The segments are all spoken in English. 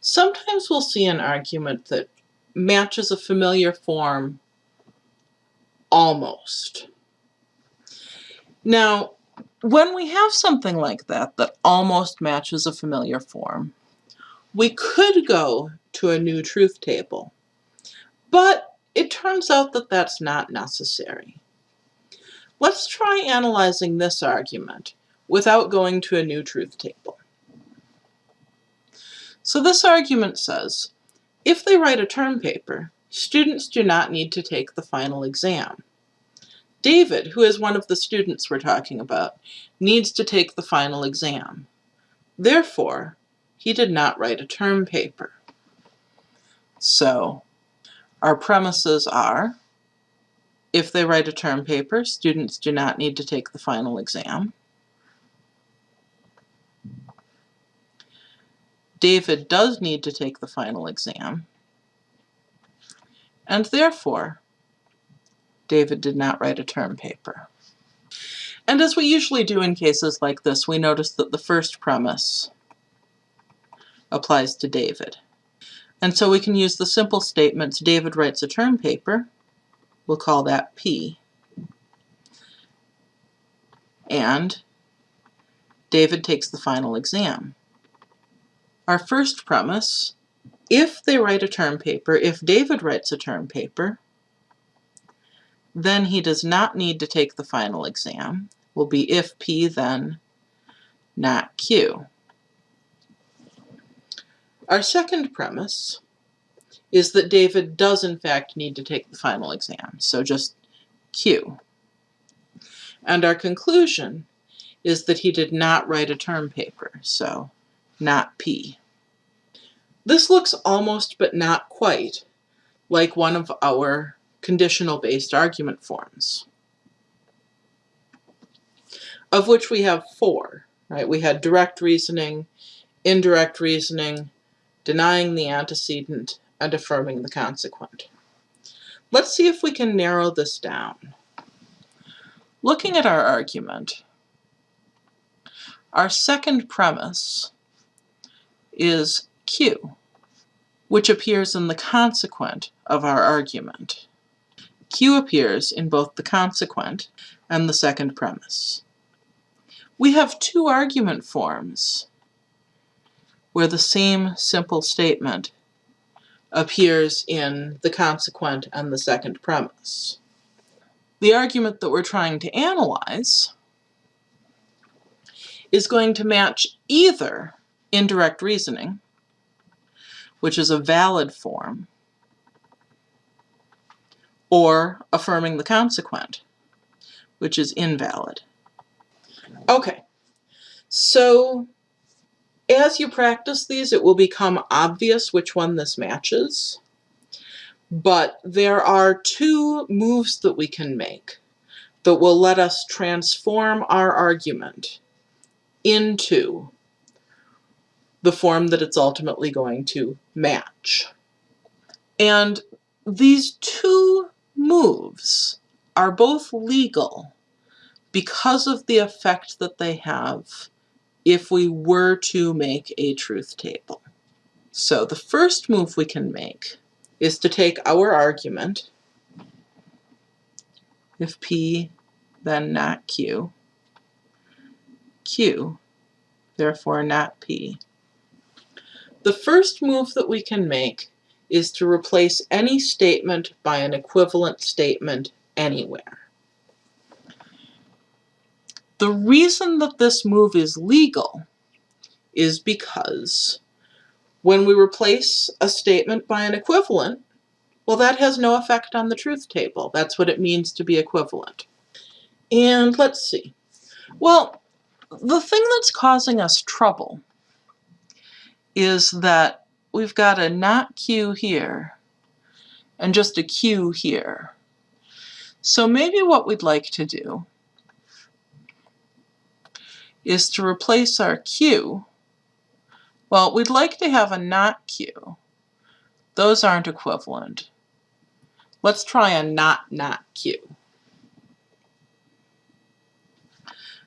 Sometimes we'll see an argument that matches a familiar form almost. Now, when we have something like that, that almost matches a familiar form, we could go to a new truth table, but it turns out that that's not necessary. Let's try analyzing this argument without going to a new truth table. So this argument says, if they write a term paper, students do not need to take the final exam. David, who is one of the students we're talking about, needs to take the final exam. Therefore, he did not write a term paper. So, our premises are, if they write a term paper, students do not need to take the final exam. David does need to take the final exam. And therefore, David did not write a term paper. And as we usually do in cases like this, we notice that the first premise applies to David. And so we can use the simple statements, David writes a term paper, we'll call that P, and David takes the final exam. Our first premise, if they write a term paper, if David writes a term paper, then he does not need to take the final exam, will be if P then not Q. Our second premise is that David does in fact need to take the final exam, so just Q. And our conclusion is that he did not write a term paper, so not P. This looks almost but not quite like one of our conditional-based argument forms, of which we have four, right? We had direct reasoning, indirect reasoning, denying the antecedent, and affirming the consequent. Let's see if we can narrow this down. Looking at our argument, our second premise is Q, which appears in the consequent of our argument. Q appears in both the consequent and the second premise. We have two argument forms where the same simple statement appears in the consequent and the second premise. The argument that we're trying to analyze is going to match either indirect reasoning which is a valid form, or affirming the consequent, which is invalid. Okay, so as you practice these, it will become obvious which one this matches. But there are two moves that we can make that will let us transform our argument into the form that it's ultimately going to match. And these two moves are both legal because of the effect that they have if we were to make a truth table. So the first move we can make is to take our argument, if P then not Q, Q, therefore not P, the first move that we can make is to replace any statement by an equivalent statement anywhere. The reason that this move is legal is because when we replace a statement by an equivalent, well, that has no effect on the truth table. That's what it means to be equivalent. And let's see. Well, the thing that's causing us trouble is that we've got a not Q here and just a Q here. So maybe what we'd like to do is to replace our Q. Well, we'd like to have a not Q. Those aren't equivalent. Let's try a not not Q.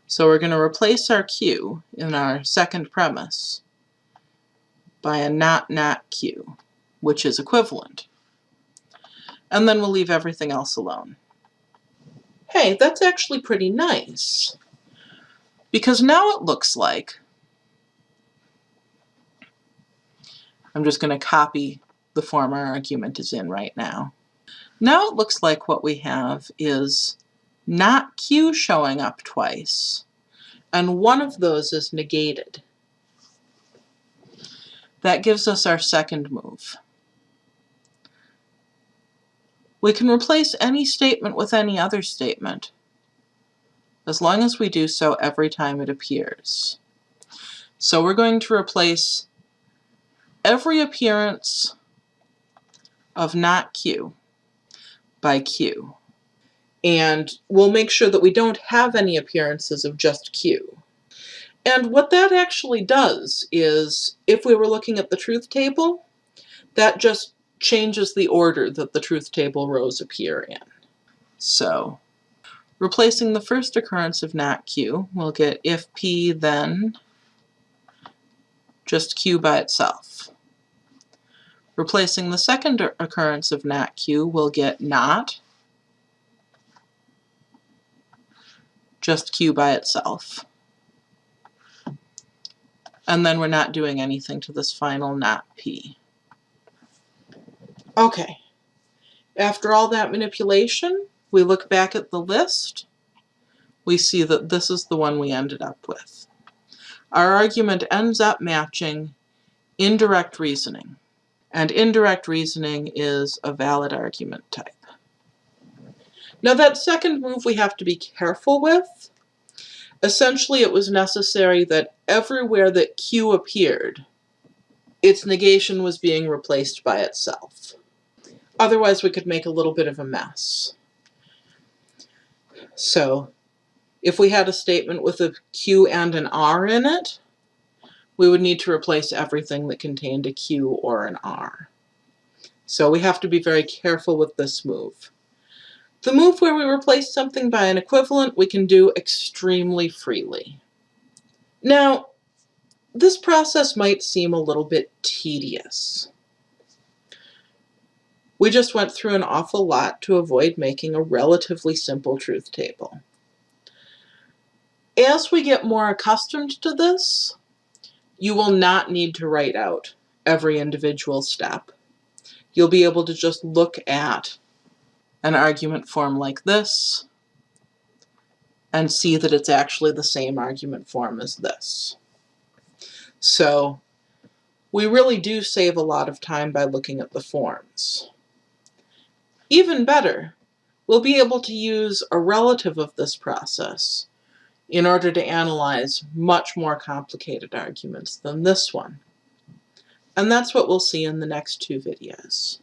So we're going to replace our Q in our second premise by a not not q, which is equivalent. And then we'll leave everything else alone. Hey, that's actually pretty nice. Because now it looks like, I'm just going to copy the form our argument is in right now. Now it looks like what we have is not q showing up twice, and one of those is negated. That gives us our second move. We can replace any statement with any other statement, as long as we do so every time it appears. So we're going to replace every appearance of not Q by Q. And we'll make sure that we don't have any appearances of just Q. And what that actually does is, if we were looking at the truth table, that just changes the order that the truth table rows appear in. So replacing the first occurrence of not q, we'll get if p then just q by itself. Replacing the second occurrence of not q, we'll get not just q by itself. And then we're not doing anything to this final not p. Okay. After all that manipulation, we look back at the list. We see that this is the one we ended up with. Our argument ends up matching indirect reasoning. And indirect reasoning is a valid argument type. Now that second move we have to be careful with. Essentially it was necessary that everywhere that Q appeared, its negation was being replaced by itself. Otherwise we could make a little bit of a mess. So if we had a statement with a Q and an R in it, we would need to replace everything that contained a Q or an R. So we have to be very careful with this move. The move where we replace something by an equivalent we can do extremely freely. Now, this process might seem a little bit tedious. We just went through an awful lot to avoid making a relatively simple truth table. As we get more accustomed to this, you will not need to write out every individual step. You'll be able to just look at an argument form like this and see that it's actually the same argument form as this. So we really do save a lot of time by looking at the forms. Even better, we'll be able to use a relative of this process in order to analyze much more complicated arguments than this one. And that's what we'll see in the next two videos.